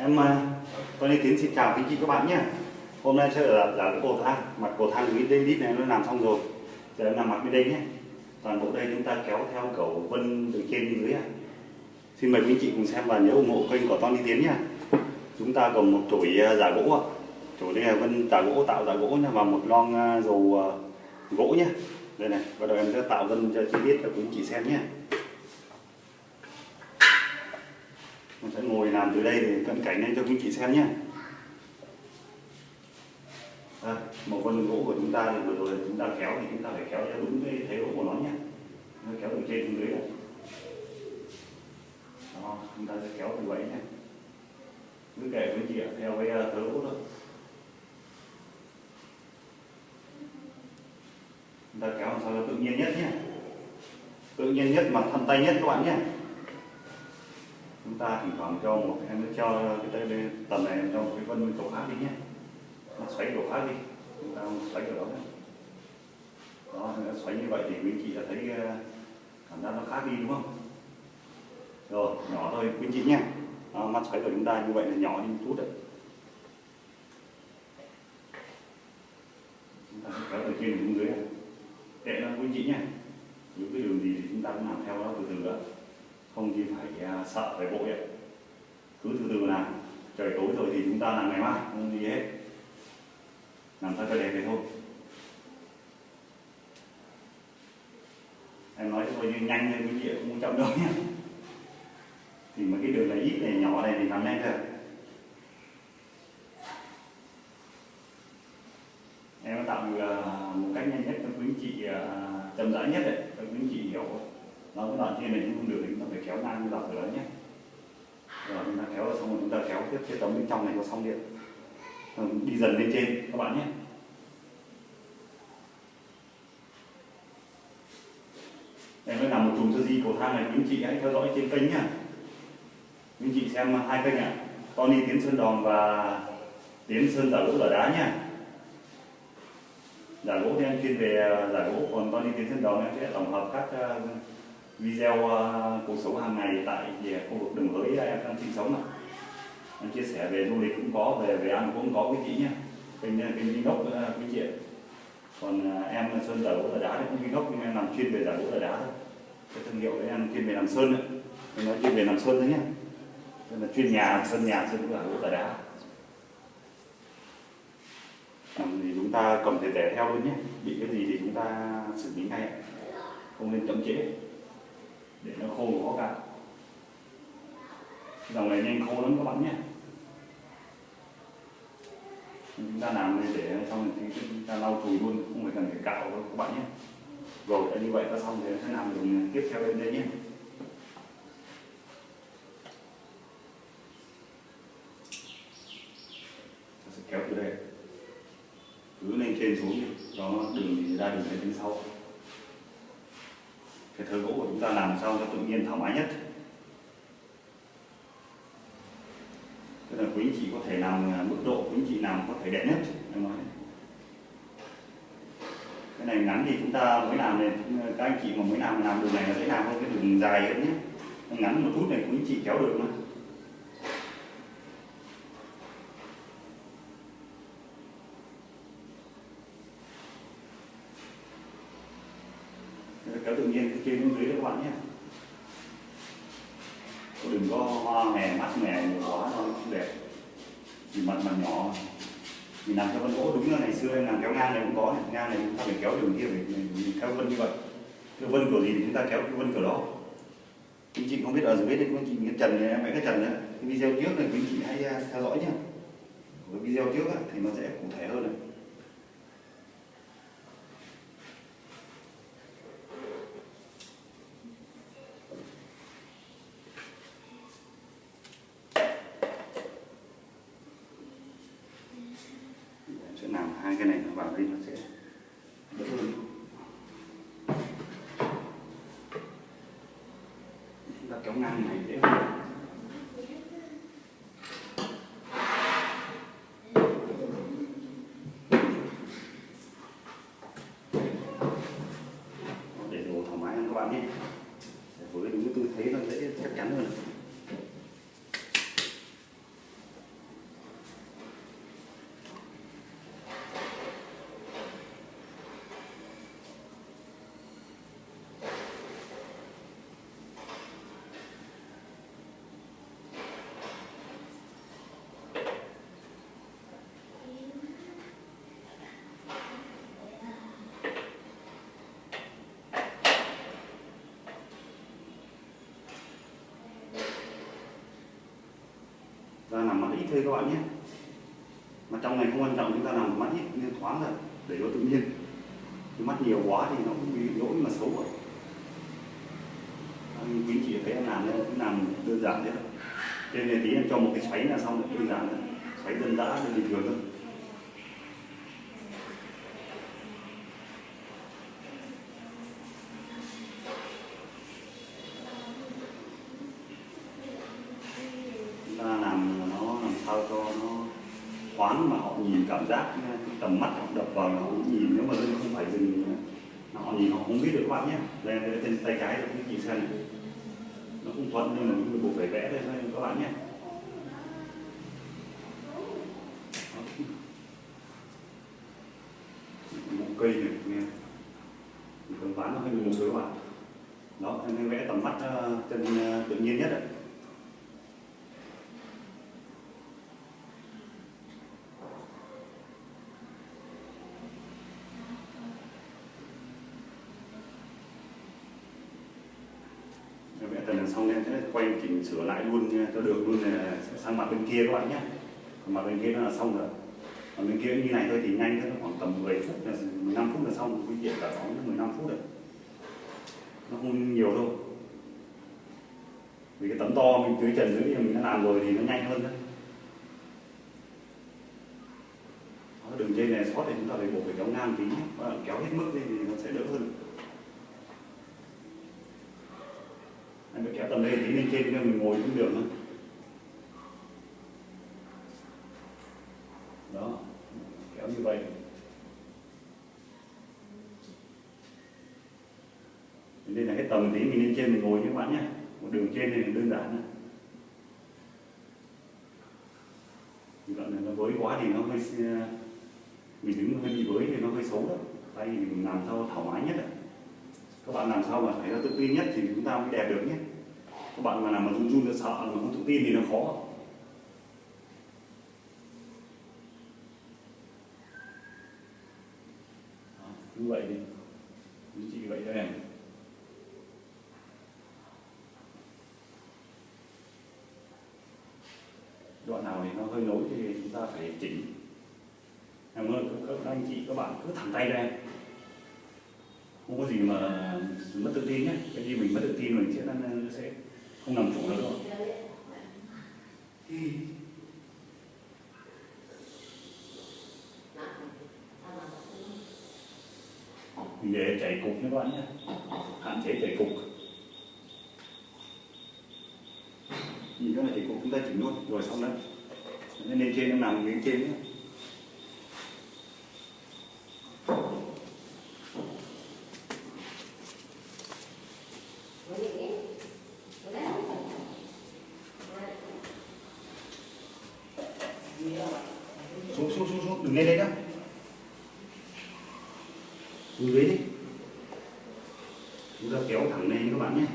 Em à, tôi Tony Tiến xin chào quý chị các bạn nhé. Hôm nay sẽ là là cái cầu thang, mặt cầu thang cái đây đít này nó làm xong rồi. Giờ em làm mặt bên đây nhé. Toàn bộ đây chúng ta kéo theo cầu vân từ trên đến dưới. à Xin mời quý chị cùng xem và nhớ ủng hộ kênh của Tony Tiến nhé. Chúng ta còn một chổi à, giả gỗ ạ. Chổi đây là vân giả gỗ tạo giả gỗ nha và một lon à, dầu gỗ nhé. Đây này, bắt đầu em sẽ tạo vân cho chi tiết cho quý chị xem nhé. Mình sẽ ngồi làm từ đây để cận cảnh lên cho quý chị xem nhé. À, một con gỗ của chúng ta thì vừa rồi chúng ta kéo thì chúng ta phải kéo theo đúng cái thế gỗ của nó nhé. Nó kéo từ trên xuống dưới đó. Đó, chúng ta sẽ kéo từ vậy nhé. Cứ kể với chị ạ, theo cái ờ, thớ gỗ thôi. Chúng ta kéo làm sao cho tự nhiên nhất nhé. Tự nhiên nhất mà thân tay nhất các bạn nhé chúng ta thỉnh thoảng cho một em nó cho cái tay đây tầm này em cho một cái vân cầu khác đi nhé. Nó xoáy cầu khác đi chúng ta xoáy kiểu đó nhé. đó nó xoáy như vậy thì quý chị đã thấy ờ, cảm giác nó khác đi đúng không? Rồi nhỏ thôi quý chị nhé. Đó, mắt xoáy của chúng ta như vậy là nhỏ đi một chút đấy. Chúng ta kéo từ trên xuống dưới. Này. kệ nó quý chị nhé. Những cái đường gì thì chúng ta cũng làm theo nó từ từ đó không thì phải à, sợ phải vội ạ. Cứ từ từ làm trời tối rồi thì chúng ta làm ngày mai không gì hết. Làm sao cho đẹp thì thôi. Em nói thôi như nhanh lên quý vị cũng chậm đâu nhé thì mà cái đường này ít này nhỏ này thì làm nhanh thôi. Em tạo được một cách nhanh nhất cho quý chị à, chậm rãi nhất đấy cho quý anh chị hiểu nó cái đoạn trên này chúng không được thì chúng ta phải kéo ngang như đoạn đó nhé. Rồi, chúng ta kéo xong rồi chúng ta kéo tiếp cái tấm bên trong này có xong điện. Rồi, đi dần lên trên, các bạn nhé. Em mới làm một chùm sơ di cầu thang này. Quý anh chị hãy theo dõi trên kênh nhá. Quý anh chị xem hai kênh ạ. Tony Tiến Sơn Đòn và Tiến Sơn Giả Gỗ Giả Đá nhá. Giả gỗ thì em chuyên về à, giả gỗ còn Tony Tiến Sơn Đòn em sẽ tổng hợp các à, video ờ, cuộc sống hàng ngày tại khu vực đường hới ờ, em đang sinh sống này. em chia sẻ về du lịch cũng có, về về ăn cũng có quý chị nhé. Kênh kênh đi gốc quý chị còn ờ, em sơn giả gỗ giả đá thì cũng đi gốc nhưng em làm chuyên về giả gỗ giả đá thôi. Cái thương hiệu đấy em chuyên về làm sơn đấy. Em nói chuyên về làm sơn thôi nhé. Nên là chuyên nhà, sơn nhà, sơn giả gỗ giả đá. Làm chúng ta cầm thể tẻ theo luôn nhé. Bị cái gì thì chúng ta xử lý ngay không nên chậm trễ để nó khô khó cả. Dòng này nhanh khô lắm các bạn nhé. Chúng ta làm đây để xong thì chúng ta lau chùi luôn, không phải cần phải cạo đâu các bạn nhé. Rồi đã như vậy ta xong thì sẽ làm đường tiếp theo bên đây nhé. Ta sẽ kéo từ đây. Cứ lên trên xuống đi. Cho nó đường thì ra đường lên bên sau cái thớ gỗ của chúng ta làm sao cho tự nhiên thoải mái nhất. Tức là quý anh chị có thể làm à, mức độ quý anh chị làm có thể đẹp nhất, em nói. Cái này ngắn thì chúng ta mới làm này các anh chị mà mới làm làm đường này là dễ làm hơn cái đường dài hơn nhé. Ngắn một chút này quý anh chị kéo được mà. Kéo tự nhiên từ các bạn nhé. Đừng có hoa mè mắt mè nhiều quá nó không đẹp. Vì mặt mặt nhỏ mình làm theo vân gỗ đúng là ngày xưa em làm kéo ngang này cũng có này. ngang này chúng ta phải kéo đường kia phải mình theo vân như vậy. Cái vân kiểu gì thì chúng ta kéo cái vân kiểu đó. Quý chị không biết ở dưới đây quý chị cái trần này em vẽ cái trần đấy, cái video trước này quý chị hãy à, theo dõi nhé cái video trước á, thì nó sẽ cụ thể hơn này Em sẽ làm hai cái này nó vào đây nó sẽ đỡ hơn chúng ta ngang này dễ hơn để đồ thoải mái hơn các bạn nhé Để với đúng cái tư thế nó dễ chắc chắn hơn ít thôi các bạn nhé. Mà trong này không quan trọng, chúng ta làm mắt ít, nên thoáng rồi để nó tự nhiên. Cái mắt nhiều quá thì nó cũng bị lỗi mà xấu rồi. Quý chị thấy em làm cũng làm đơn giản thế thôi. Trên này tí em cho một cái xoáy là xong rồi đơn giản thôi. Xoáy đơn giản là bình thường thôi chúng ta làm nó làm sao cho nó thoáng mà họ nhìn cảm giác ờ, tầm mắt họ đập vào nó nhìn, nếu mà lưng không phải dừng họ ờ, nhìn họ không biết được các bạn nhé. Đây là trên tay trái cái chị xem. Này. nó cũng thuận nhưng mà mình buộc phải vẽ đây thôi các bạn nhé. Một cây này, nghe. Phần ván nó hơi mù các bạn. Đó em vẽ tầm mắt ờ, chân tự nhiên nhất đấy vẽ tần xong em sẽ mình sửa lại luôn nha, cho được luôn là sang mặt bên kia các bạn nhé. Còn mặt bên kia nó là xong rồi. Còn bên kia như này thôi thì nhanh thôi khoảng tầm 10 phút là 15 phút là xong. Quý chuyện cả phóng 15 phút rồi. Nó không nhiều đâu. Vì cái tấm to mình tưới trần dưới thì mình đã làm rồi thì nó nhanh hơn đấy Đó, đường dây này sót thì chúng ta phải buộc phải kéo ngang tí nhé. kéo hết mức lên thì nó sẽ đỡ hơn. Tầng phải kéo tầm đây lên trên cho mình ngồi cũng được đó. Kéo như vậy. Đây là cái tầm tí mình lên trên mình ngồi các bạn nhé. Một đường trên này đơn giản thôi đoạn này nó với quá thì nó hơi ờ, mình đứng hơi bị với thì nó hơi xấu đó. Tay thì mình làm sao thoải mái nhất đấy các bạn làm sao mà thấy nó tự tin nhất thì chúng ta mới đẹp được nhé các bạn mà làm mà run run sợ mà không tự tin thì nó khó. Đó, như vậy đi. Như chị vậy cho em. Đoạn nào thì nó hơi nối thì chúng ta phải chỉnh. Em ơi các anh chị các bạn cứ thẳng tay ra em. Không có gì mà mất tự tin nhé. Cái gì mình mất tự tin mình sẽ sẽ không làm chủ nữa đâu mình cục nhé các bạn nhé. Hạn chế chạy cục. Nhìn cái này chạy cục chúng ta chỉnh luôn, rồi xong đấy. Nên lên trên nó nằm lên trên nhé xuống xuống xuống xuống đừng lên đây nữa xuống dưới đi chúng ta kéo thẳng lên các bạn nhé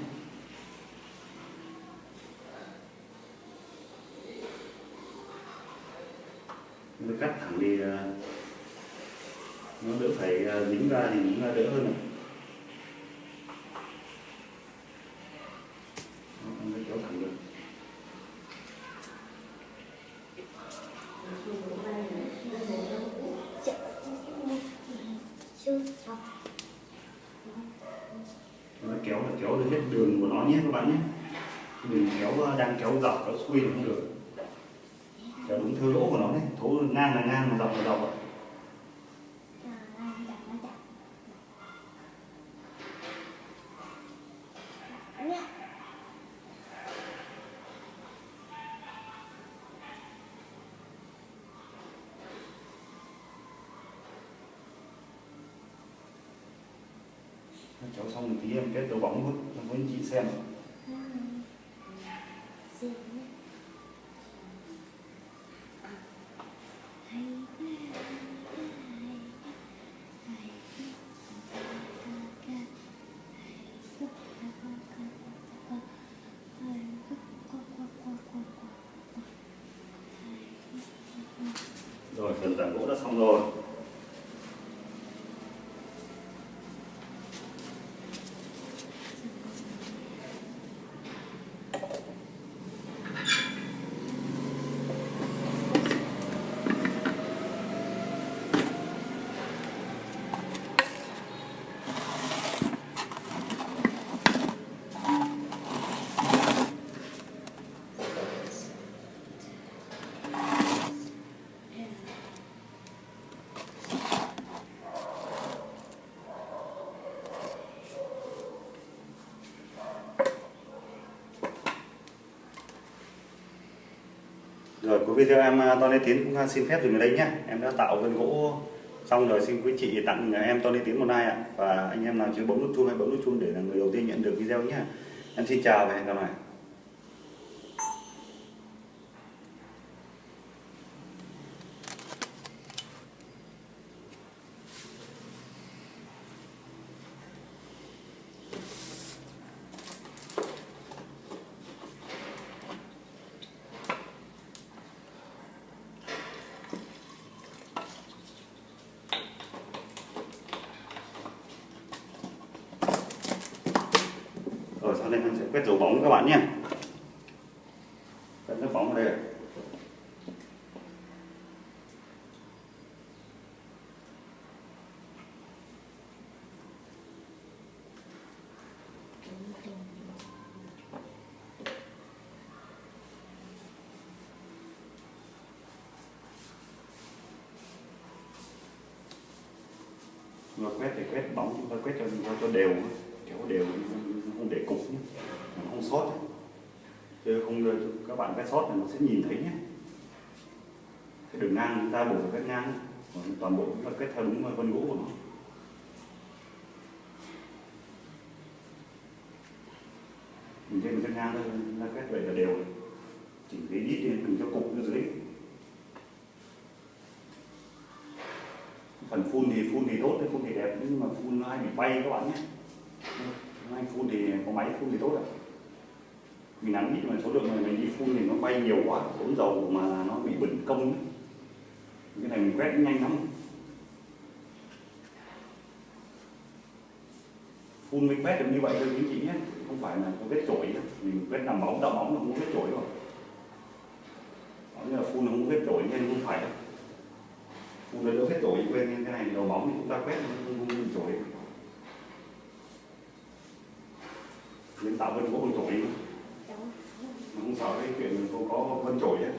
nó cắt thẳng đi ờ, nó đỡ phải ờ, dính ra thì dính ra đỡ hơn này. Kéo thẳng được. Nó kéo là kéo được hết đường của nó nhé các bạn nhé. Đường kéo ờ, đang kéo dọc nó xuôi không được kéo đúng theo lỗ của nó đấy thố ngang là ngang rồi cháu xong thì em kết đồ bóng luôn em muốn chị xem. Tảng gỗ đã xong rồi Rồi cuối video em à, Tony Tiến cũng à, xin phép dừng ở đây nhé. Em đã tạo vân gỗ xong rồi xin quý chị tặng à, em Tony Tiến một like ạ. Và anh em nào chưa bấm nút chuông hay bấm nút chuông để là người đầu tiên nhận được video nhé. Em xin chào và hẹn gặp lại. Rồi cái quét dấu bóng các bạn nhé. Quét dấu bóng ở đây. Rồi quét thì quét bóng chúng ta quét cho cho, cho đều kéo đều không để cục nhé không sót ấy. chứ không các bạn quét sót này, nó sẽ nhìn thấy nhé. Cái đường ngang chúng ta bổ cái quét ngang còn toàn bộ cũng là quét theo đúng vân gỗ của nó. Mình trên quét ngang thôi là quét vậy là đều chỉnh cái đít lên, đừng cho cục ở dưới. Phần phun thì phun thì tốt đấy phun thì đẹp, nhưng mà phun nó hay bị bay các bạn nhé. Anh phun thì có máy phun thì tốt ạ mình nắn ít mà số lượng này mình đi phun thì nó bay nhiều quá tốn dầu mà nó bị bẩn công ấy. cái này mình quét nhanh lắm. Phun mình quét được như vậy thôi quý chị nhé. Không phải là có vết chổi nhé. mình quét làm bóng đậm bóng là không có vết chổi rồi. Như là phun không có vết chổi nên không phải đâu. Phun nó đỡ vết chổi quên nên cái này đầu bóng thì chúng ta quét không, không, không chổi. Nên tạo vết có con chổi không sợ cái chuyện cô có vân chổi ấy.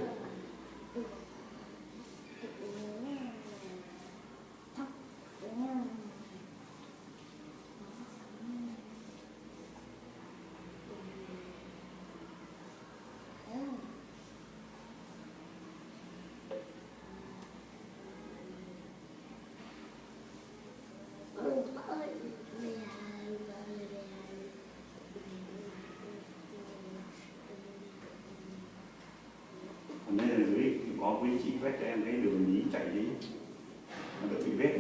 còn đây là dưới có quý chị quét cho em cái đường nhí chạy đi. Nó đỡ bị vết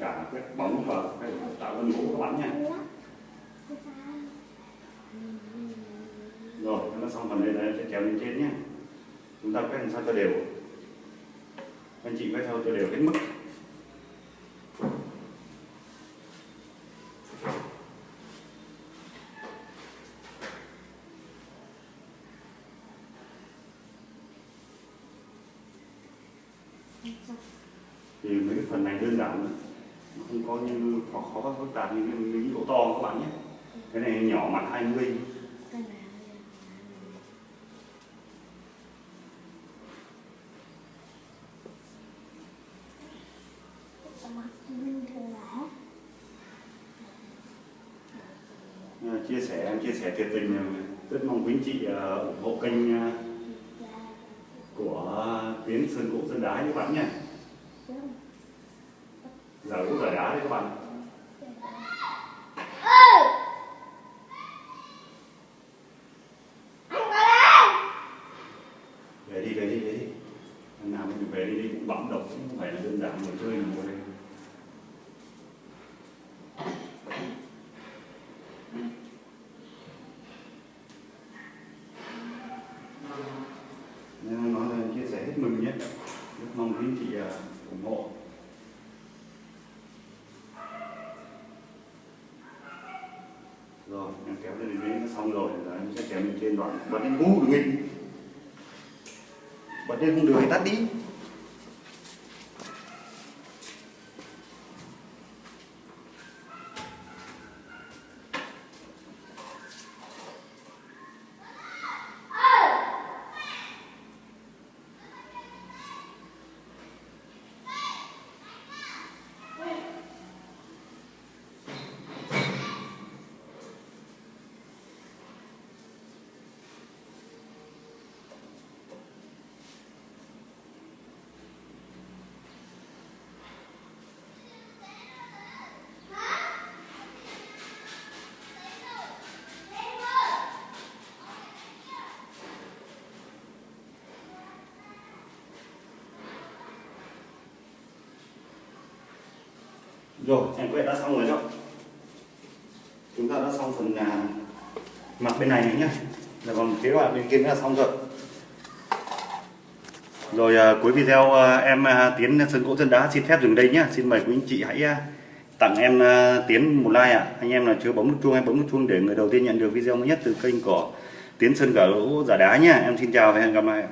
cả quét bóng và cái tạo vân gỗ các bạn nha rồi nó xong kéo lên trên nhé chúng ta quét làm sao cho đều. Anh chị quét theo cho đều hết mức. Thì mấy cái phần này đơn giản nữa. Không có như khó khó phức tạp như cái miếng gỗ to các bạn nhé. Cái này nhỏ mặt 20 Ờ, chia sẻ em chia sẻ thiệt tình ờ, rất mong quý anh chị ờ, ủng hộ kênh của Tiến Sơn Gỗ Sơn Đá các bạn nhé. Giờ gỗ giờ đá đấy các bạn về đi về đi về đi Lần nào mình về đi đi cũng bấm độc cũng không phải là đơn giản người chơi mà ngồi đây nên nói là chia sẻ hết mình nhé rất mong quý anh chị à, ủng hộ rồi em kéo lên đến nó xong rồi đấy, em sẽ kéo lên trên đoạn bật lên ngu đừng nghịch. Bật lên không được thì tắt đi. Rồi em quét đã xong rồi đó chúng ta đã xong phần à, mặt bên này nhé nhá dạ vâng, còn phía hoạch bên kia nữa là xong rồi. Rồi à, cuối video à, em à, Tiến Sơn Gỗ Chân Đá xin phép dừng đây nhé Xin mời quý anh chị hãy à, tặng em à, Tiến một like ạ. Anh em là chưa bấm nút chuông em bấm nút chuông để người đầu tiên nhận được video mới nhất từ kênh của Tiến Sơn Gỗ Giả Đá nhé Em xin chào và hẹn gặp lại